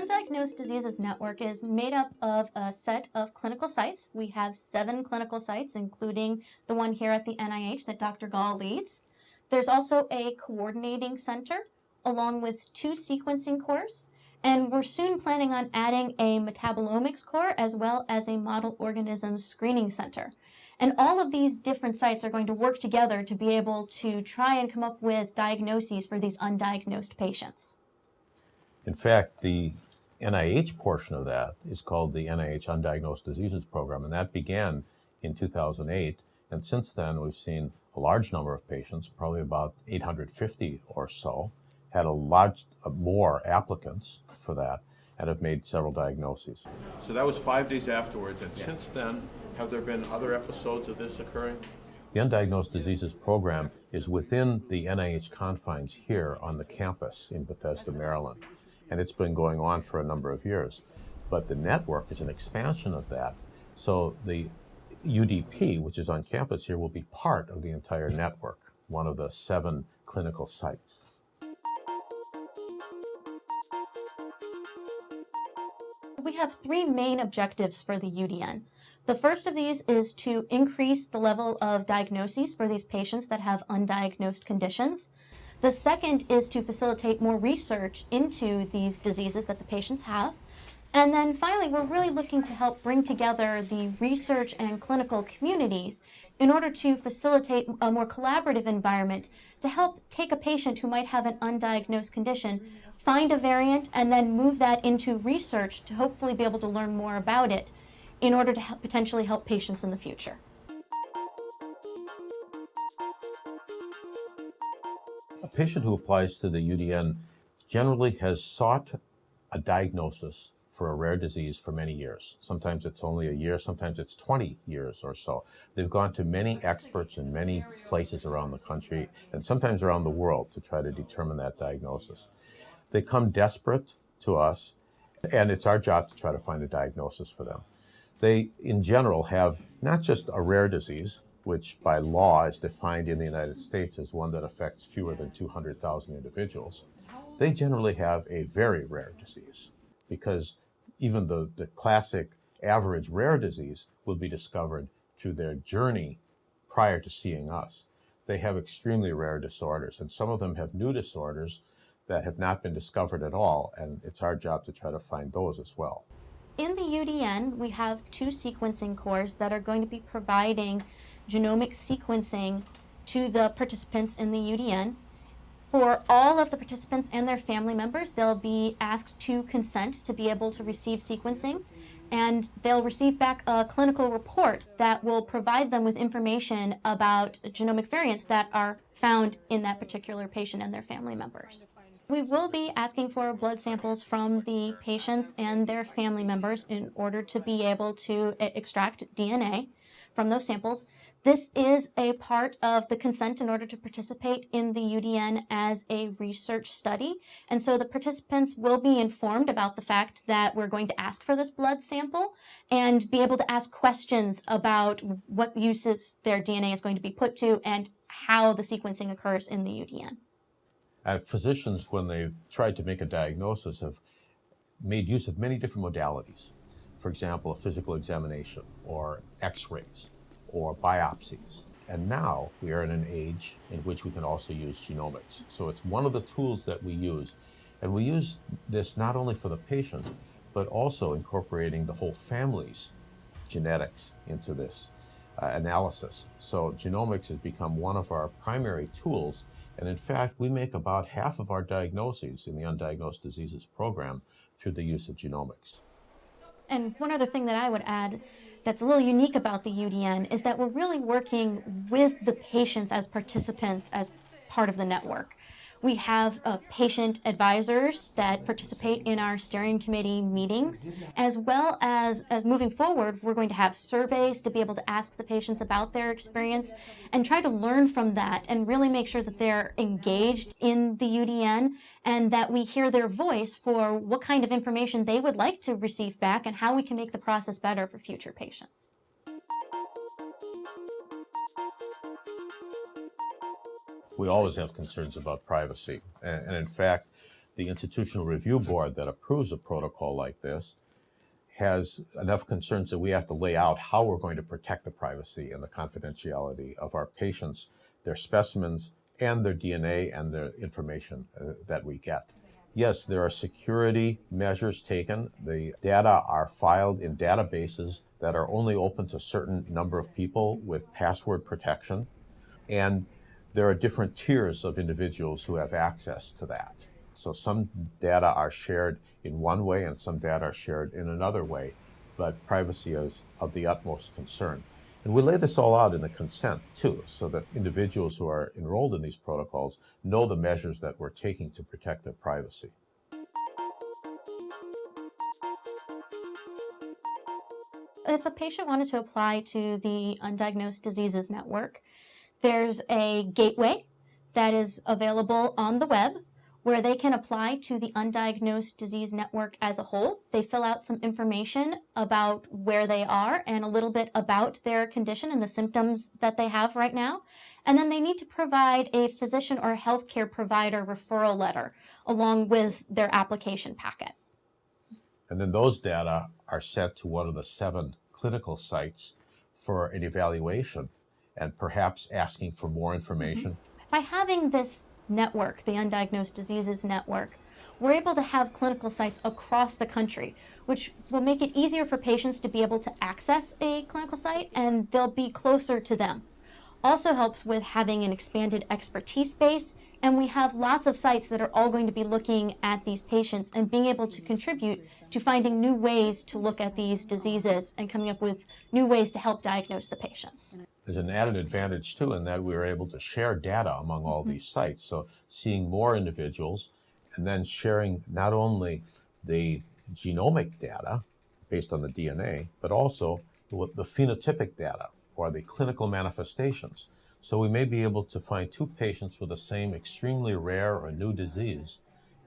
Undiagnosed Diseases Network is made up of a set of clinical sites. We have seven clinical sites, including the one here at the NIH that Dr. Gahl leads. There's also a coordinating center along with two sequencing cores, and we're soon planning on adding a metabolomics core as well as a model organisms screening center. And all of these different sites are going to work together to be able to try and come up with diagnoses for these undiagnosed patients. In fact, the NIH portion of that is called the NIH Undiagnosed Diseases Program, and that began in 2008. And since then, we've seen a large number of patients, probably about 850 or so, had a lot more applicants for that and have made several diagnoses. So that was five days afterwards, and since then, have there been other episodes of this occurring? The Undiagnosed Diseases Program is within the NIH confines here on the campus in Bethesda, Maryland and it's been going on for a number of years. But the network is an expansion of that. So the UDP, which is on campus here, will be part of the entire network, one of the seven clinical sites. We have three main objectives for the UDN. The first of these is to increase the level of diagnoses for these patients that have undiagnosed conditions. The second is to facilitate more research into these diseases that the patients have. And then finally, we're really looking to help bring together the research and clinical communities in order to facilitate a more collaborative environment to help take a patient who might have an undiagnosed condition, find a variant, and then move that into research to hopefully be able to learn more about it in order to help potentially help patients in the future. A patient who applies to the UDN generally has sought a diagnosis for a rare disease for many years. Sometimes it's only a year, sometimes it's 20 years or so. They've gone to many experts in many places around the country and sometimes around the world to try to determine that diagnosis. They come desperate to us, and it's our job to try to find a diagnosis for them. They, in general, have not just a rare disease, which by law is defined in the United States as one that affects fewer than 200,000 individuals, they generally have a very rare disease because even the, the classic average rare disease will be discovered through their journey prior to seeing us. They have extremely rare disorders, and some of them have new disorders that have not been discovered at all, and it's our job to try to find those as well. In the UDN, we have two sequencing cores that are going to be providing genomic sequencing to the participants in the UDN. For all of the participants and their family members, they'll be asked to consent to be able to receive sequencing and they'll receive back a clinical report that will provide them with information about genomic variants that are found in that particular patient and their family members. We will be asking for blood samples from the patients and their family members in order to be able to extract DNA from those samples. This is a part of the consent in order to participate in the UDN as a research study. And so the participants will be informed about the fact that we're going to ask for this blood sample and be able to ask questions about what uses their DNA is going to be put to and how the sequencing occurs in the UDN. Uh, physicians, when they've tried to make a diagnosis, have made use of many different modalities. For example, a physical examination or x-rays or biopsies. And now we are in an age in which we can also use genomics. So it's one of the tools that we use. And we use this not only for the patient, but also incorporating the whole family's genetics into this uh, analysis. So genomics has become one of our primary tools. And in fact, we make about half of our diagnoses in the Undiagnosed Diseases program through the use of genomics. And one other thing that I would add that's a little unique about the UDN is that we're really working with the patients as participants as part of the network. We have uh, patient advisors that participate in our steering committee meetings, as well as uh, moving forward, we're going to have surveys to be able to ask the patients about their experience and try to learn from that and really make sure that they're engaged in the UDN and that we hear their voice for what kind of information they would like to receive back and how we can make the process better for future patients. We always have concerns about privacy. And, and, in fact, the institutional review board that approves a protocol like this has enough concerns that we have to lay out how we're going to protect the privacy and the confidentiality of our patients, their specimens, and their DNA and the information uh, that we get. Yes, there are security measures taken. The data are filed in databases that are only open to a certain number of people with password protection. And there are different tiers of individuals who have access to that. So some data are shared in one way and some data are shared in another way, but privacy is of the utmost concern. And we lay this all out in the consent too, so that individuals who are enrolled in these protocols know the measures that we're taking to protect their privacy. If a patient wanted to apply to the Undiagnosed Diseases Network, there's a gateway that is available on the web where they can apply to the Undiagnosed Disease Network as a whole. They fill out some information about where they are and a little bit about their condition and the symptoms that they have right now. And then they need to provide a physician or healthcare provider referral letter along with their application packet. And then those data are sent to one of the seven clinical sites for an evaluation and perhaps asking for more mm-hmm. information. By having this network, the Undiagnosed Diseases Network, we're able to have clinical sites across the country, which will make it easier for patients to be able to access a clinical site and they'll be closer to them. Also helps with having an expanded expertise base, and we have lots of sites that are all going to be looking at these patients and being able to contribute to finding new ways to look at these diseases and coming up with new ways to help diagnose the patients. There's an added advantage too in that we are able to share data among all these mm-hmm. sites. So seeing more individuals and then sharing not only the genomic data based on the DNA, but also the phenotypic data or the clinical manifestations. So we may be able to find two patients with the same extremely rare or new disease,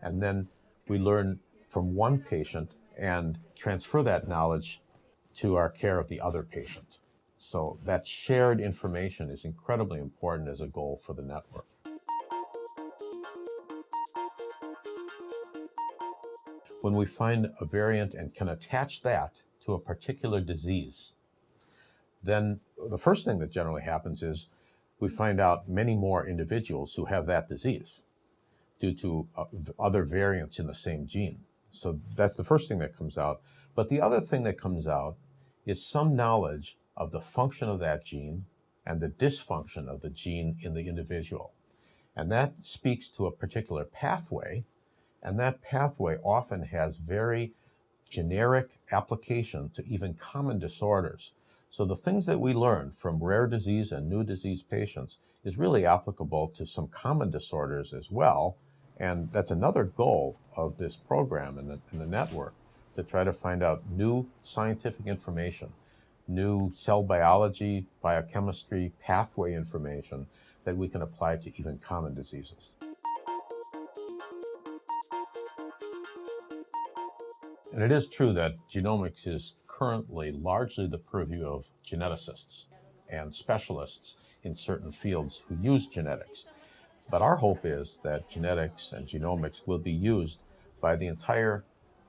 and then we learn from one patient and transfer that knowledge to our care of the other patient. So that shared information is incredibly important as a goal for the network. When we find a variant and can attach that to a particular disease, then the first thing that generally happens is we find out many more individuals who have that disease due to uh, other variants in the same gene. So that's the first thing that comes out. But the other thing that comes out is some knowledge of the function of that gene and the dysfunction of the gene in the individual. And that speaks to a particular pathway, and that pathway often has very generic application to even common disorders. So the things that we learn from rare disease and new disease patients is really applicable to some common disorders as well. And that's another goal of this program and the, the network to try to find out new scientific information, new cell biology, biochemistry, pathway information that we can apply to even common diseases. And it is true that genomics is currently largely the purview of geneticists and specialists in certain fields who use genetics. But our hope is that genetics and genomics will be used by the entire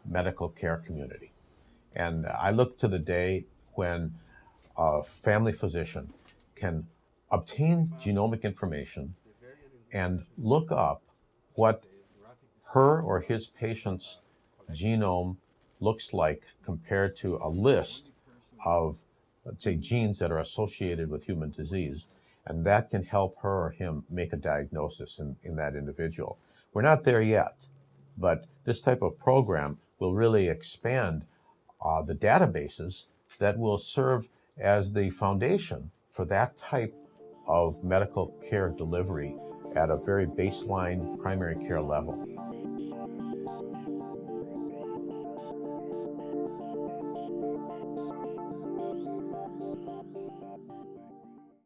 medical care community. And I look to the day when a family physician can obtain genomic information and look up what her or his patient's genome looks like compared to a list of, let's say, genes that are associated with human disease. And that can help her or him make a diagnosis in, in that individual. We're not there yet, but this type of program will really expand uh, the databases that will serve as the foundation for that type of medical care delivery at a very baseline primary care level.